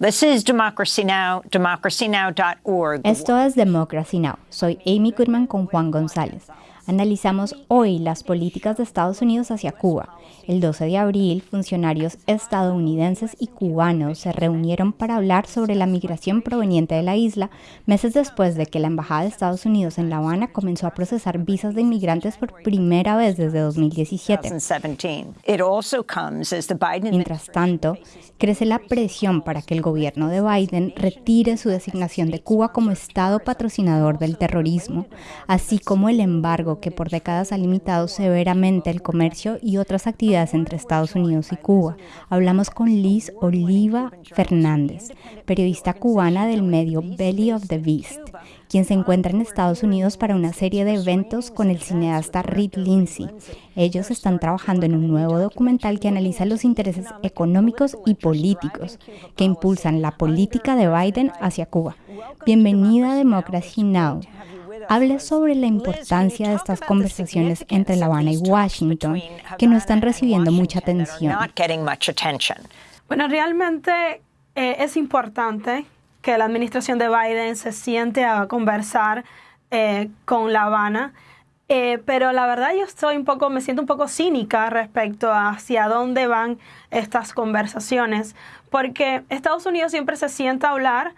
This is Democracy Now!, democracynow.org. Esto es Democracy Now! Soy Amy Goodman con Juan González. Analizamos hoy las políticas de Estados Unidos hacia Cuba. El 12 de abril, funcionarios estadounidenses y cubanos se reunieron para hablar sobre la migración proveniente de la isla, meses después de que la Embajada de Estados Unidos en La Habana comenzó a procesar visas de inmigrantes por primera vez desde 2017. Mientras tanto, crece la presión para que el gobierno de Biden retire su designación de Cuba como Estado patrocinador del terrorismo, así como el embargo que por décadas ha limitado severamente el comercio y otras actividades entre Estados Unidos y Cuba. Hablamos con Liz Oliva Fernández, periodista cubana del medio Belly of the Beast, quien se encuentra en Estados Unidos para una serie de eventos con el cineasta Reed Lindsay. Ellos están trabajando en un nuevo documental que analiza los intereses económicos y políticos que impulsan la política de Biden hacia Cuba. Bienvenida a Democracy Now! Hable sobre la importancia de estas conversaciones entre La Habana y Washington, que no están recibiendo mucha atención. Bueno, realmente eh, es importante que la administración de Biden se siente a conversar eh, con La Habana. Eh, pero la verdad yo estoy un poco, me siento un poco cínica respecto a hacia dónde van estas conversaciones, porque Estados Unidos siempre se sienta a hablar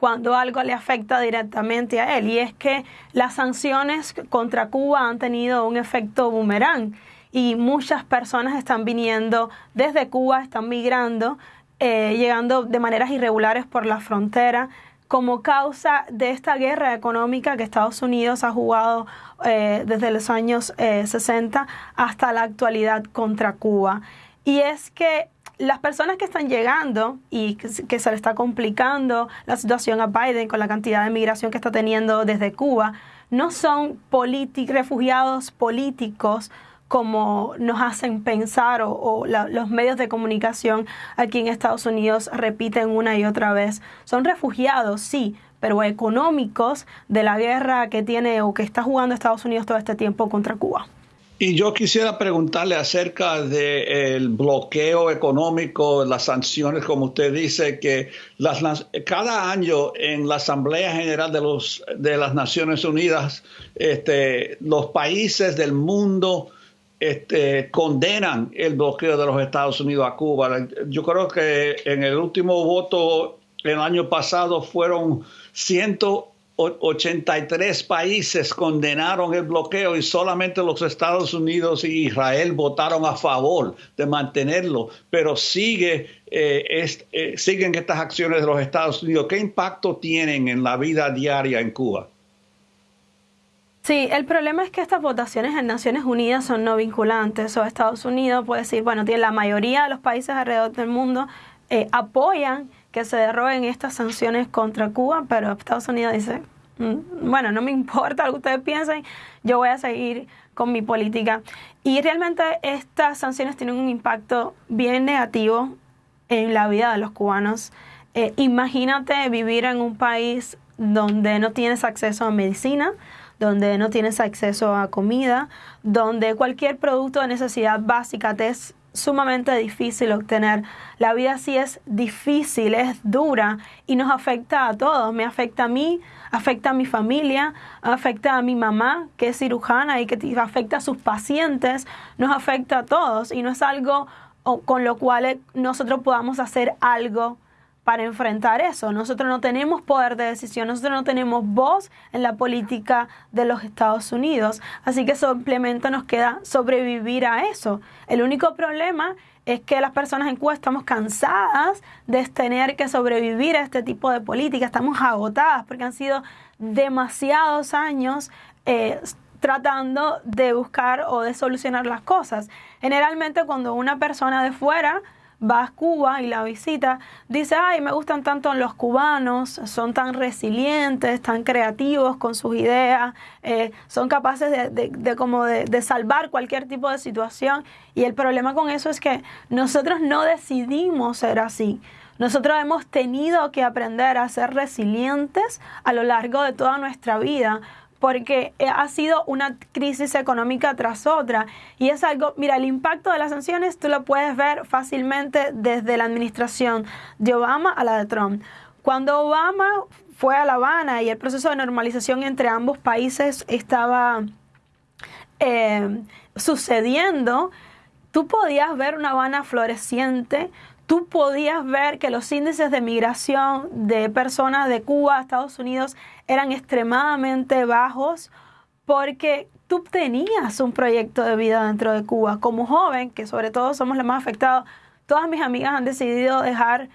cuando algo le afecta directamente a él. Y es que las sanciones contra Cuba han tenido un efecto boomerang y muchas personas están viniendo desde Cuba, están migrando, eh, llegando de maneras irregulares por la frontera como causa de esta guerra económica que Estados Unidos ha jugado eh, desde los años 60 eh, hasta la actualidad contra Cuba. Y es que las personas que están llegando y que, se le está complicando la situación a Biden con la cantidad de migración que está teniendo desde Cuba, no son refugiados políticos como nos hacen pensar o, los medios de comunicación aquí en Estados Unidos repiten una y otra vez. Son refugiados, sí, pero económicos de la guerra que tiene o que está jugando Estados Unidos todo este tiempo contra Cuba. Y yo quisiera preguntarle acerca del bloqueo económico, las sanciones, como usted dice, que las, cada año en la Asamblea General de, los, de las Naciones Unidas, este, los países del mundo este, condenan el bloqueo de los Estados Unidos a Cuba. Yo creo que en el último voto el año pasado fueron ciento 83 países condenaron el bloqueo y solamente los Estados Unidos y Israel votaron a favor de mantenerlo, pero sigue, eh, eh, siguen estas acciones de los Estados Unidos. ¿Qué impacto tienen en la vida diaria en Cuba? Sí, el problema es que estas votaciones en Naciones Unidas son no vinculantes. O Estados Unidos puede decir, bueno, tiene la mayoría de los países alrededor del mundo eh, apoyan que se derroguen estas sanciones contra Cuba, pero Estados Unidos dice, mm, bueno, no me importa lo que ustedes piensen, yo voy a seguir con mi política. Y realmente estas sanciones tienen un impacto bien negativo en la vida de los cubanos. Eh, imagínate vivir en un país donde no tienes acceso a medicina, donde no tienes acceso a comida, donde cualquier producto de necesidad básica te es sumamente difícil obtener. La vida sí es difícil, es dura y nos afecta a todos. Me afecta a mí, afecta a mi familia, afecta a mi mamá que es cirujana y que afecta a sus pacientes, nos afecta a todos y no es algo con lo cual nosotros podamos hacer algo para enfrentar eso. Nosotros no tenemos poder de decisión, nosotros no tenemos voz en la política de los Estados Unidos. Así que simplemente nos queda sobrevivir a eso. El único problema es que las personas en Cuba estamos cansadas de tener que sobrevivir a este tipo de política, estamos agotadas porque han sido demasiados años eh, tratando de buscar o de solucionar las cosas. Generalmente cuando una persona de fuera va a Cuba y la visita, dice, ay, me gustan tanto los cubanos, son tan resilientes, tan creativos con sus ideas, eh, son capaces de, como de, salvar cualquier tipo de situación. Y el problema con eso es que nosotros no decidimos ser así. Nosotros hemos tenido que aprender a ser resilientes a lo largo de toda nuestra vida porque eh, ha sido una crisis económica tras otra. Y es algo, mira, el impacto de las sanciones tú lo puedes ver fácilmente desde la administración de Obama a la de Trump. Cuando Obama fue a La Habana y el proceso de normalización entre ambos países estaba eh, sucediendo, tú podías ver una Habana floreciente, tú podías ver que los índices de migración de personas de Cuba a Estados Unidos eran extremadamente bajos porque tú tenías un proyecto de vida dentro de Cuba. Como joven, que sobre todo somos los más afectados, todas mis amigas han decidido dejar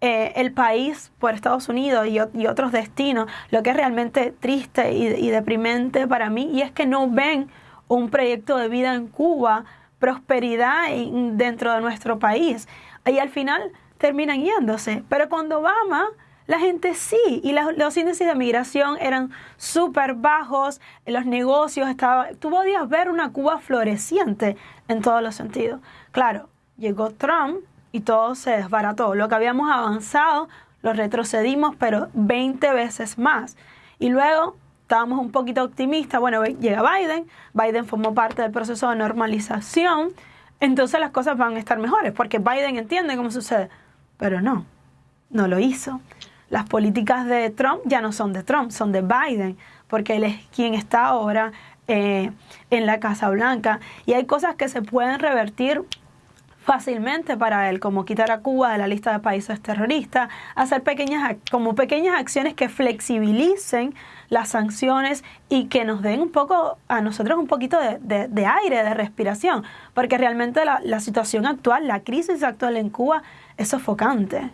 eh, el país por Estados Unidos y, otros destinos, lo que es realmente triste y, deprimente para mí, y es que no ven un proyecto de vida en Cuba, prosperidad dentro de nuestro país. Y al final terminan yéndose. Pero cuando Obama la gente sí, y los índices de migración eran súper bajos, los negocios estaban, tú podías ver una Cuba floreciente en todos los sentidos. Claro, llegó Trump y todo se desbarató. Lo que habíamos avanzado lo retrocedimos, pero 20 veces más. Y luego estábamos un poquito optimistas. Bueno, llega Biden, Biden formó parte del proceso de normalización, entonces las cosas van a estar mejores, porque Biden entiende cómo sucede. Pero no, no lo hizo las políticas de Trump ya no son de Trump, son de Biden, porque él es quien está ahora eh, en la Casa Blanca. Y hay cosas que se pueden revertir fácilmente para él, como quitar a Cuba de la lista de países terroristas, hacer pequeñas, como pequeñas acciones que flexibilicen las sanciones y que nos den un poco, a nosotros un poquito de, aire, de respiración, porque realmente la, la situación actual, la crisis actual en Cuba es sofocante.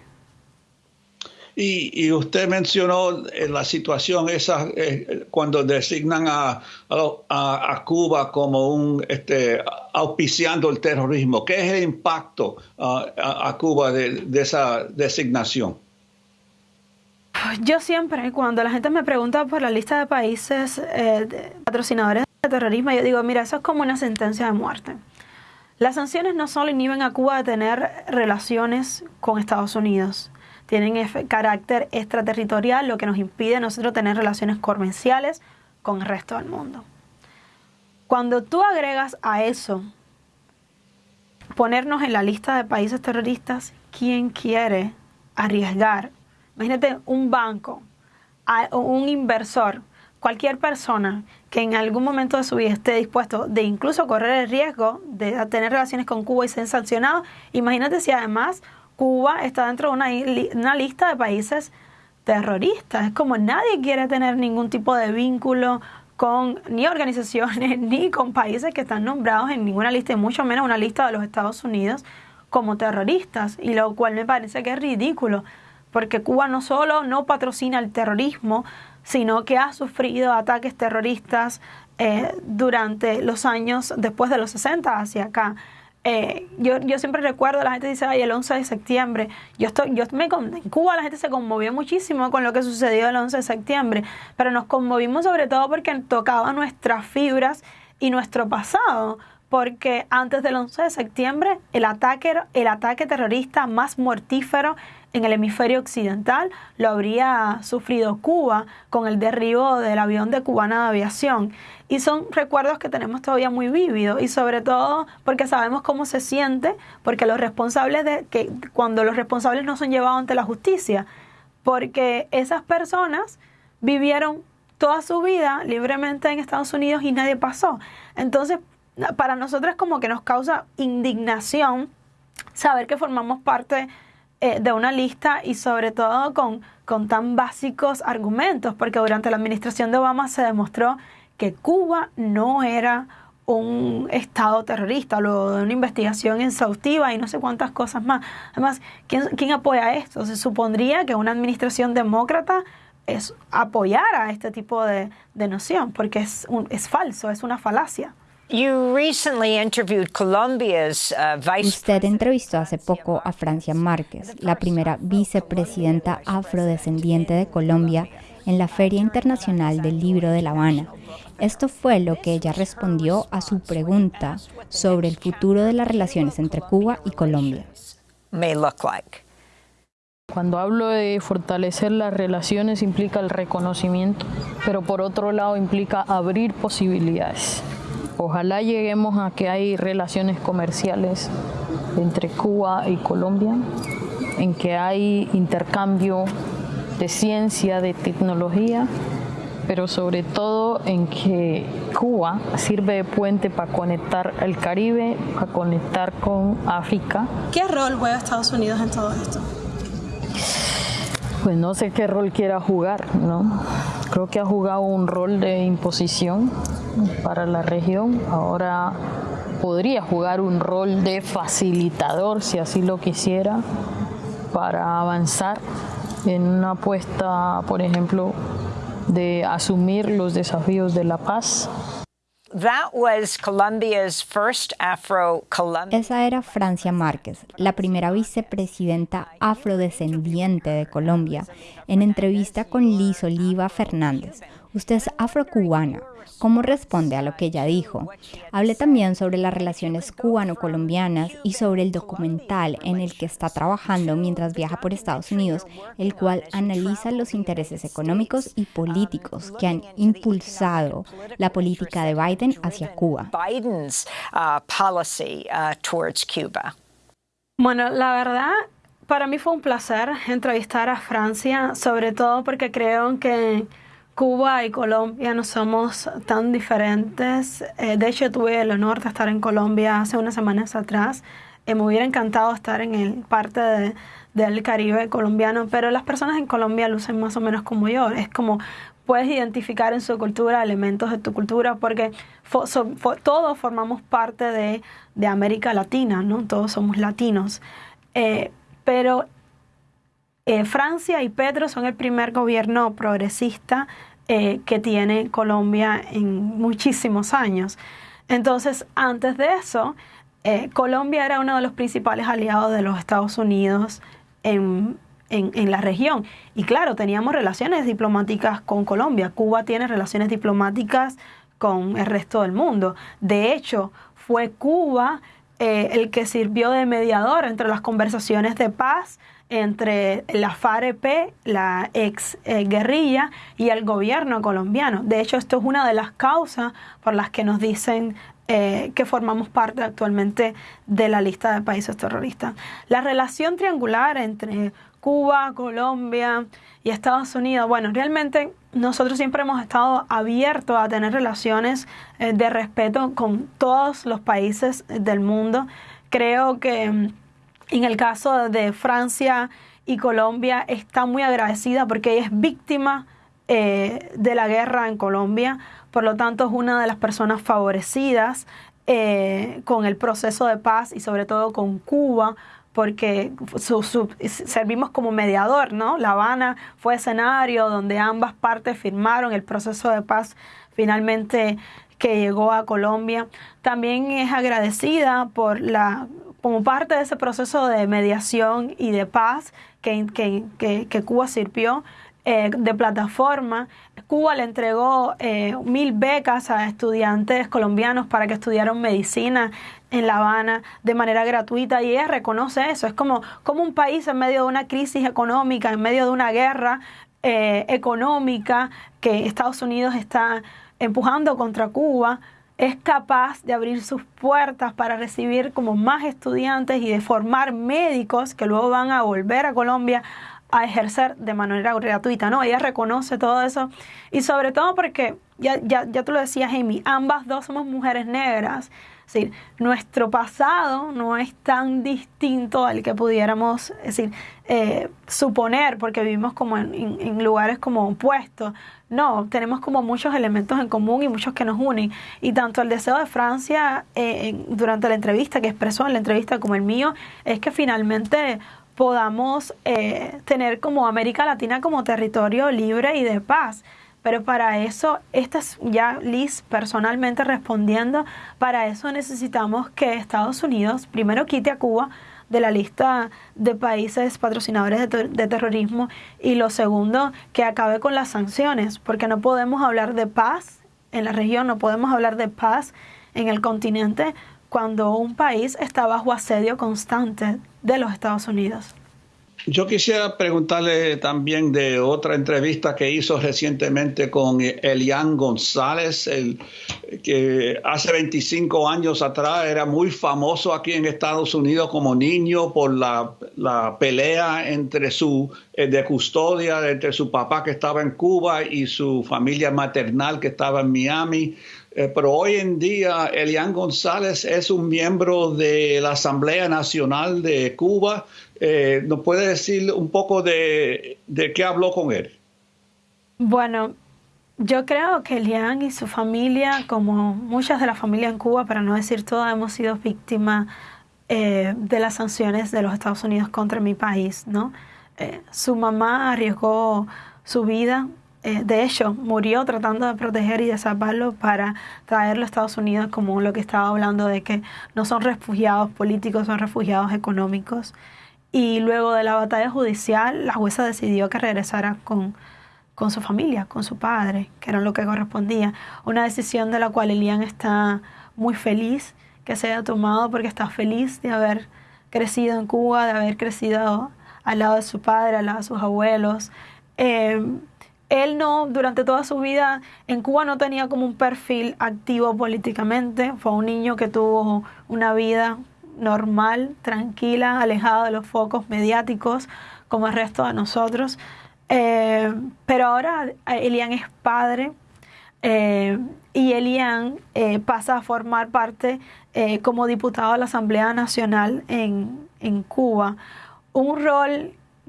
Y, usted mencionó eh, la situación esa eh, cuando designan a, a, Cuba como un este, auspiciando el terrorismo. ¿Qué es el impacto a, Cuba de, esa designación? Yo siempre, cuando la gente me pregunta por la lista de países eh, patrocinadores de terrorismo, yo digo, mira, eso es como una sentencia de muerte. Las sanciones no solo inhiben a Cuba de tener relaciones con Estados Unidos, tienen carácter extraterritorial, lo que nos impide nosotros tener relaciones comerciales con el resto del mundo. Cuando tú agregas a eso ponernos en la lista de países terroristas, ¿quién quiere arriesgar? Imagínate un banco, un inversor, cualquier persona que en algún momento de su vida esté dispuesto de incluso correr el riesgo de tener relaciones con Cuba y ser sancionado, imagínate si además Cuba está dentro de una, lista de países terroristas. Es como nadie quiere tener ningún tipo de vínculo con ni organizaciones ni con países que están nombrados en ninguna lista, y mucho menos una lista de los Estados Unidos como terroristas, y lo cual me parece que es ridículo, porque Cuba no solo no patrocina el terrorismo, sino que ha sufrido ataques terroristas eh, durante los años después de los 60 hacia acá. Eh, yo, yo siempre recuerdo, la gente dice, ay, el 11 de septiembre. Yo estoy, yo me, en Cuba la gente se conmovió muchísimo con lo que sucedió el 11 de septiembre, pero nos conmovimos sobre todo porque tocaba nuestras fibras y nuestro pasado porque antes del 11 de septiembre el ataque, el ataque terrorista más mortífero en el hemisferio occidental lo habría sufrido Cuba con el derribo del avión de Cubana de Aviación. Y son recuerdos que tenemos todavía muy vívidos y sobre todo porque sabemos cómo se siente, porque los responsables de que cuando los responsables no son llevados ante la justicia, porque esas personas vivieron toda su vida libremente en Estados Unidos y nadie pasó. Entonces, para nosotros como que nos causa indignación saber que formamos parte eh, de una lista y sobre todo con, con tan básicos argumentos, porque durante la administración de Obama se demostró que Cuba no era un estado terrorista, luego de una investigación exhaustiva y no sé cuántas cosas más. Además, ¿quién, quién apoya esto? Se supondría que una administración demócrata es apoyar a este tipo de, de noción, porque es, un, es falso, es una falacia. Uh, Usted entrevistó hace poco a Francia Márquez, la primera vicepresidenta afrodescendiente de Colombia, en la Feria Internacional del Libro de La Habana. Esto fue lo que ella respondió a su pregunta sobre el futuro de las relaciones entre Cuba y Colombia. Cuando hablo de fortalecer las relaciones implica el reconocimiento, pero por otro lado implica abrir posibilidades. Ojalá lleguemos a que hay relaciones comerciales entre Cuba y Colombia, en que hay intercambio de ciencia, de tecnología, pero sobre todo en que Cuba sirve de puente para conectar el Caribe, para conectar con África. ¿Qué rol juega Estados Unidos en todo esto? Pues no sé qué rol quiera jugar, ¿no? Creo que ha jugado un rol de imposición para la región. Ahora podría jugar un rol de facilitador, si así lo quisiera, para avanzar en una apuesta, por ejemplo, de asumir los desafíos de la paz. Esa era Francia Márquez, la primera vicepresidenta afrodescendiente de Colombia, en entrevista con Liz Oliva Fernández. Usted es afrocubana. ¿Cómo responde a lo que ella dijo? Hable también sobre las relaciones cubano-colombianas y sobre el documental en el que está trabajando mientras viaja por Estados Unidos, el cual analiza los intereses económicos y políticos que han impulsado la política de Biden hacia Cuba. Uh, uh, bueno, la verdad, para mí fue un placer entrevistar a Francia, sobre todo porque creo que Cuba y Colombia no somos tan diferentes. Eh, de hecho, tuve el honor de estar en Colombia hace unas semanas atrás. Eh, me hubiera encantado estar en el parte del Caribe colombiano, pero las personas en Colombia lucen más o menos como yo. Es como puedes identificar en su cultura elementos de tu cultura porque todos formamos parte de, América Latina, ¿no? Todos somos latinos. Eh, pero eh, Francia y Petro son el primer gobierno progresista eh, que tiene Colombia en muchísimos años. Entonces, antes de eso, eh, Colombia era uno de los principales aliados de los Estados Unidos en, en, la región. Y claro, teníamos relaciones diplomáticas con Colombia. Cuba tiene relaciones diplomáticas con el resto del mundo. De hecho, fue Cuba el que sirvió de mediador entre las conversaciones de paz entre la FAREP, la ex eh, guerrilla, y el gobierno colombiano. De hecho, esto es una de las causas por las que nos dicen eh, que formamos parte actualmente de la lista de países terroristas. La relación triangular entre Cuba, Colombia y Estados Unidos, bueno, realmente nosotros siempre hemos estado abiertos a tener relaciones eh, de respeto con todos los países del mundo. Creo que mm, en el caso de Francia y Colombia está muy agradecida porque ella es víctima eh, de la guerra en Colombia, por lo tanto es una de las personas favorecidas eh, con el proceso de paz y sobre todo con Cuba, porque servimos como mediador, ¿no? La Habana fue escenario donde ambas partes firmaron el proceso de paz finalmente que llegó a Colombia. También es agradecida por la como parte de ese proceso de mediación y de paz que, que, Cuba sirvió eh, de plataforma. Cuba le entregó eh, mil becas a estudiantes colombianos para que estudiaran medicina en La Habana de manera gratuita y ella reconoce eso. Es como, como un país en medio de una crisis económica, en medio de una guerra eh, económica que Estados Unidos está empujando contra Cuba, es capaz de abrir sus puertas para recibir como más estudiantes y de formar médicos que luego van a volver a Colombia a ejercer de manera gratuita, ¿no? Ella reconoce todo eso y sobre todo porque, ya, ya, ya tú lo decías, Amy, ambas dos somos mujeres negras decir, nuestro pasado no es tan distinto al que pudiéramos decir, eh, suponer, porque vivimos como en, lugares como opuestos. No, tenemos como muchos elementos en común y muchos que nos unen. Y tanto el deseo de Francia eh, durante la entrevista, que expresó en la entrevista, como el mío, es que finalmente podamos eh, tener como América Latina como territorio libre y de paz. Pero para eso, esta es ya Liz personalmente respondiendo, para eso necesitamos que Estados Unidos primero quite a Cuba de la lista de países patrocinadores de, terrorismo y lo segundo, que acabe con las sanciones, porque no podemos hablar de paz en la región, no podemos hablar de paz en el continente cuando un país está bajo asedio constante de los Estados Unidos. Yo quisiera preguntarle también de otra entrevista que hizo recientemente con Elian González, el, que hace 25 años atrás era muy famoso aquí en Estados Unidos como niño por la, pelea entre su de custodia entre su papá que estaba en Cuba y su familia maternal que estaba en Miami. Eh, pero hoy en día Elian González es un miembro de la Asamblea Nacional de Cuba. Eh, ¿Nos puede decir un poco de, qué habló con él? Bueno, yo creo que Elian y su familia, como muchas de las familias en Cuba, para no decir todas, hemos sido víctimas eh, de las sanciones de los Estados Unidos contra mi país, ¿no? Su mamá arriesgó su vida eh, de hecho, murió tratando de proteger y de salvarlo para traerlo a Estados Unidos, como lo que estaba hablando de que no son refugiados políticos, son refugiados económicos. Y luego de la batalla judicial, la jueza decidió que regresara con, con su familia, con su padre, que era lo que correspondía. Una decisión de la cual Elian está muy feliz que se haya tomado porque está feliz de haber crecido en Cuba, de haber crecido al lado de su padre, al lado de sus abuelos. Eh, él no, durante toda su vida en Cuba no tenía como un perfil activo políticamente, fue un niño que tuvo una vida normal, tranquila, alejado de los focos mediáticos como el resto de nosotros. Eh, pero ahora eh, Elian es padre eh, y Elian pasa a formar parte como diputado de la Asamblea Nacional en, en Cuba. Un rol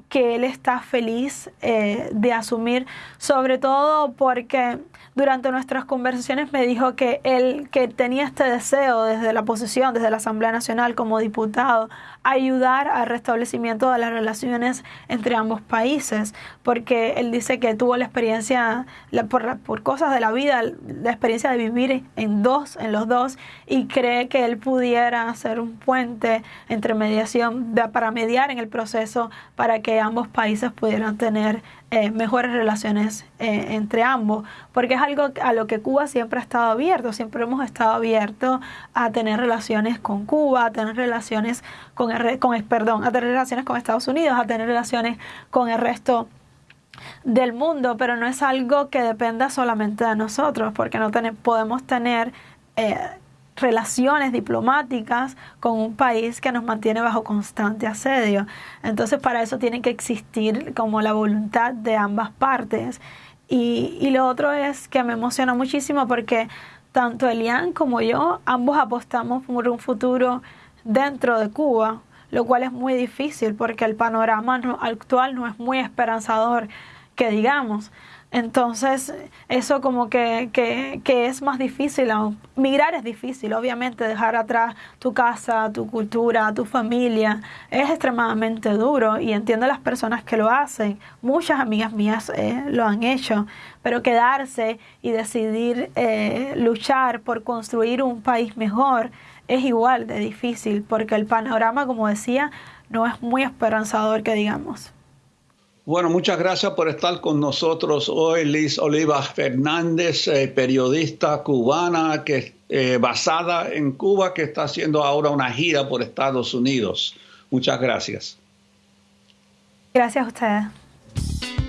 que él está feliz eh, de asumir, sobre todo porque durante nuestras conversaciones me dijo que él que tenía este deseo desde la posición, desde la Asamblea Nacional como diputado, ayudar al restablecimiento de las relaciones entre ambos países, porque él dice que tuvo la experiencia, por, por, cosas de la vida, la experiencia de vivir en dos, en los dos, y cree que él pudiera hacer un puente entre mediación, para mediar en el proceso para que ambos países pudieran tener eh, mejores relaciones eh, entre ambos, porque es algo a lo que Cuba siempre ha estado abierto, siempre hemos estado abiertos a tener relaciones con Cuba, a tener relaciones con, el, con perdón, a tener relaciones con Estados Unidos, a tener relaciones con el resto del mundo, pero no es algo que dependa solamente de nosotros, porque no podemos tener eh, relaciones diplomáticas con un país que nos mantiene bajo constante asedio. Entonces para eso tiene que existir como la voluntad de ambas partes. Y, lo otro es que me emociona muchísimo porque tanto Elian como yo, ambos apostamos por un futuro dentro de Cuba, lo cual es muy difícil porque el panorama actual no es muy esperanzador, que digamos. Entonces, eso como que, que, es más difícil. Migrar es difícil, obviamente, dejar atrás tu casa, tu cultura, tu familia, es extremadamente duro y entiendo a las personas que lo hacen. Muchas amigas mías eh, lo han hecho, pero quedarse y decidir eh, luchar por construir un país mejor es igual de difícil porque el panorama, como decía, no es muy esperanzador que digamos. Bueno, muchas gracias por estar con nosotros hoy, Liz Oliva Fernández, eh, periodista cubana que eh, basada en Cuba, que está haciendo ahora una gira por Estados Unidos. Muchas gracias. Gracias a ustedes.